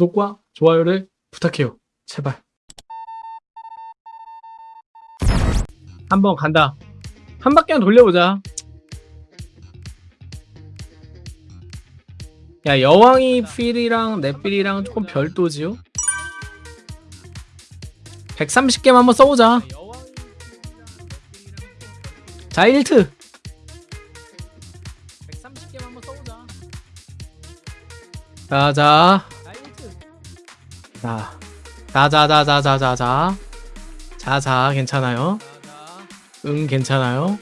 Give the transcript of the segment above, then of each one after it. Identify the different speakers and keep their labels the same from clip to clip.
Speaker 1: 구독과 좋아요를 부탁해요. 제발. 한번 간다. 한 바퀴만 돌려보자. 야 여왕이 필이랑 내 필이랑 조금 별도지요? 130개만 한번 써보자. 자 1트 130개만 한번 써보자. 자자 자 자자자자자자자. 자자 괜찮아요? 응 괜찮아요?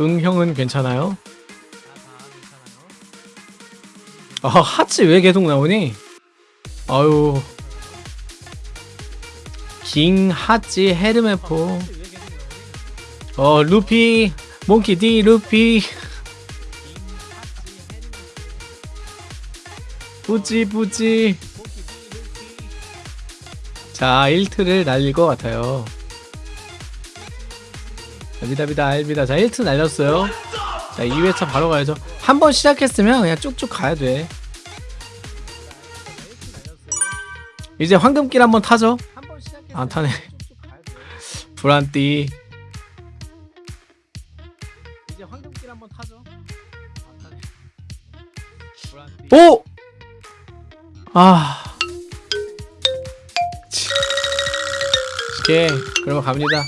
Speaker 1: 응 형은 괜찮아요? 아 하치 왜 계속 나오니? 아유. 킹 하치 헤르메포. 어 루피 몽키 디 루피. 뿌지 자 1트를 날릴 것 같아요. 비다비다 알비다. 자 1트 날렸어요. 자 2회차 바로 가야죠. 한 번 시작했으면 그냥 쭉쭉 가야 돼. 이제 황금길 한번 타죠. 안 타네. 불안띠. 이제 황금길 한번 타죠. 오! 아 오케이 그러면 갑니다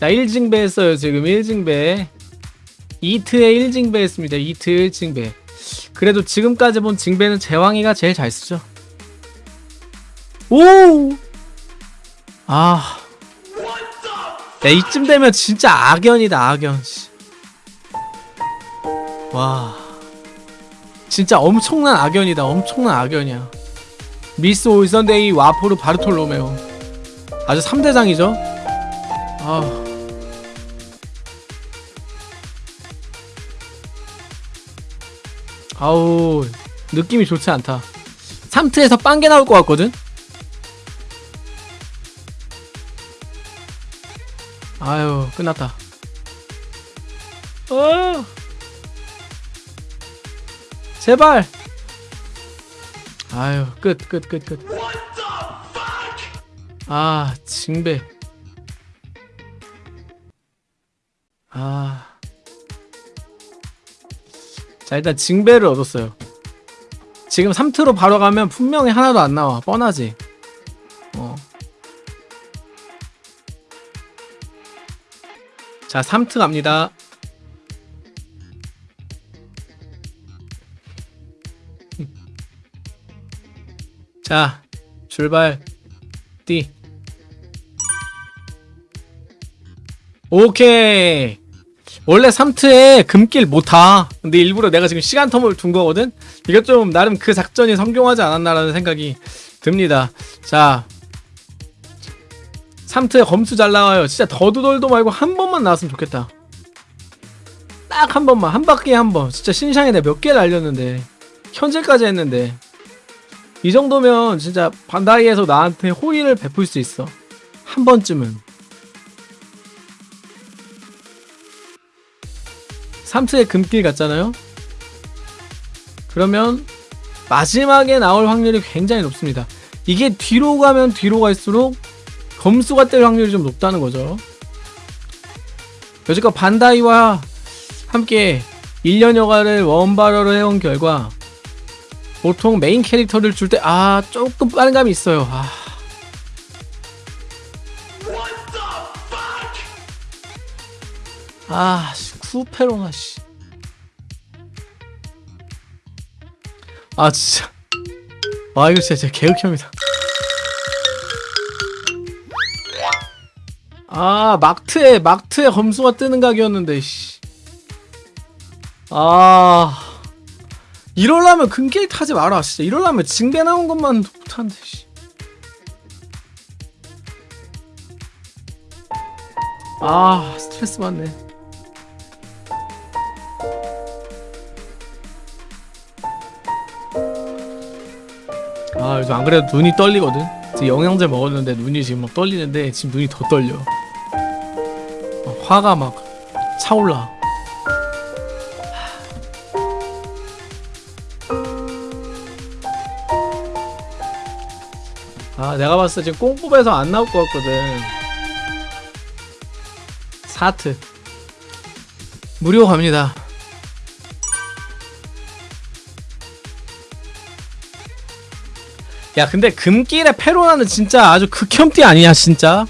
Speaker 1: 자 1징배 했어요 지금 1징배 이트에 1징배 했습니다 이트 1징배 그래도 지금까지 본 징배는 제왕이가 제일 잘 쓰죠 오! 아. 야, 이쯤 되면 진짜 악연이다, 악연. 씨. 와. 진짜 엄청난 악연이다, 엄청난 악연이야. 미스 올선데이 와포르 바르톨로메오. 아주 3대장이죠? 아. 아우, 느낌이 좋지 않다. 3트에서 빵개 나올 것 같거든? 아유 끝났다 어 제발 아유 끝 끝 끝 끝 아 징배 아. 자 일단 징배를 얻었어요 지금 3트로 바로 가면 분명히 하나도 안 나와 뻔하지 어 자, 3트 갑니다. 자, 출발. 띠. 오케이. 원래 3트에 금길 못 타. 근데 일부러 내가 지금 시간 텀을 둔 거거든? 이것 좀 나름 그 작전이 성공하지 않았나라는 생각이 듭니다. 자, 3트에 검수 잘 나와요. 진짜 더도돌도 말고 한 번만 나왔으면 좋겠다. 딱 한 번만. 한 바퀴에 한 번. 진짜 신상에 내가 몇 개를 알렸는데. 현질까지 했는데. 이 정도면 진짜 반다이에서 나한테 호의를 베풀 수 있어. 한 번쯤은 3트에 금길 갔잖아요 그러면 마지막에 나올 확률이 굉장히 높습니다 이게 뒤로 가면 뒤로 갈수록 검수가 뜰 확률이 좀 높다는 거죠. 여지껏 반다이와 함께 1년여가를 원바러로 해온 결과 보통 메인 캐릭터를 줄 때 아 조금 빠른 감이 있어요. 아. 아, 쿠페로나 씨. 아 진짜. 아 이거 진짜, 진짜 개극혐이다. 아 막트에 막트에 검수가 뜨는 각이었는데 씨. 아 이럴라면 금길 타지 마라 진짜 이럴라면 징배 나온 것만 못하는데 씨. 아 스트레스 받네 아 요즘 안 그래도 눈이 떨리거든. 지금 영양제 먹었는데 눈이 지금 막 떨리는데 지금 눈이 더 떨려. 막 화가 막 차올라. 아 내가 봤을 때 지금 꽁뽑에서 안 나올 것 같거든. 사트. 무료 갑니다. 야, 근데 금길의 페로나는 진짜 아주 극혐띠 아니야, 진짜?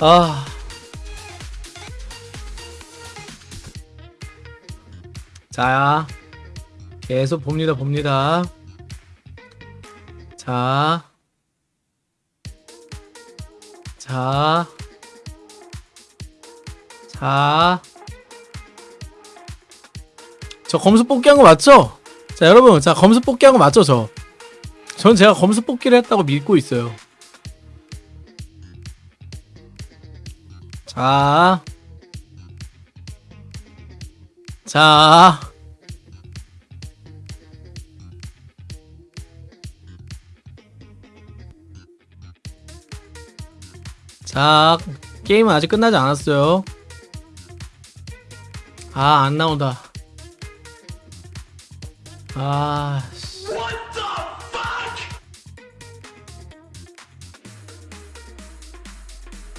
Speaker 1: 아. 자, 계속 봅니다, 봅니다. 자. 자. 자. 저 검수 뽑기 한 거 맞죠? 자, 여러분. 자, 검수 뽑기 한 거 맞죠, 저? 전 제가 검수 뽑기를 했다고 믿고 있어요. 자. 자. 자, 게임은 아직 끝나지 않았어요. 아, 안 나온다. 아, 씨.